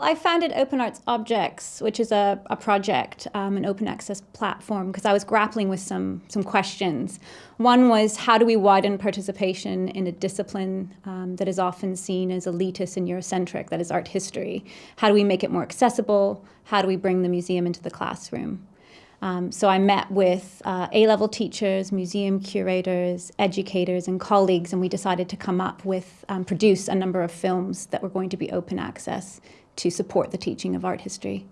I founded Open Arts Objects, which is a, a project, um, an open access platform, because I was grappling with some, some questions. One was how do we widen participation in a discipline um, that is often seen as elitist and Eurocentric, that is art history? How do we make it more accessible? How do we bring the museum into the classroom? Um, so I met with uh, A-level teachers, museum curators, educators, and colleagues, and we decided to come up with, um, produce a number of films that were going to be open access to support the teaching of art history.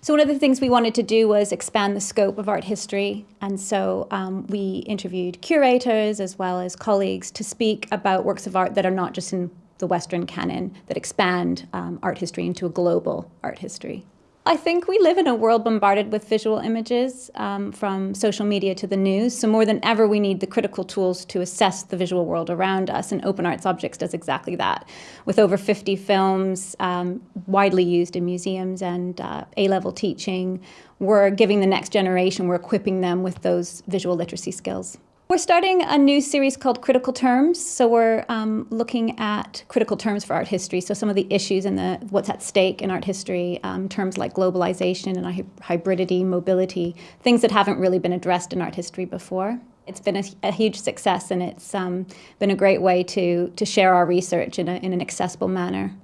So one of the things we wanted to do was expand the scope of art history, and so um, we interviewed curators as well as colleagues to speak about works of art that are not just in the Western canon, that expand um, art history into a global art history. I think we live in a world bombarded with visual images um, from social media to the news. So more than ever, we need the critical tools to assess the visual world around us. And Open Arts Objects does exactly that. With over 50 films um, widely used in museums and uh, A-level teaching, we're giving the next generation, we're equipping them with those visual literacy skills. We're starting a new series called Critical Terms. So we're um, looking at critical terms for art history. So some of the issues and the what's at stake in art history, um, terms like globalization and hybridity, mobility, things that haven't really been addressed in art history before. It's been a, a huge success and it's um, been a great way to, to share our research in, a, in an accessible manner.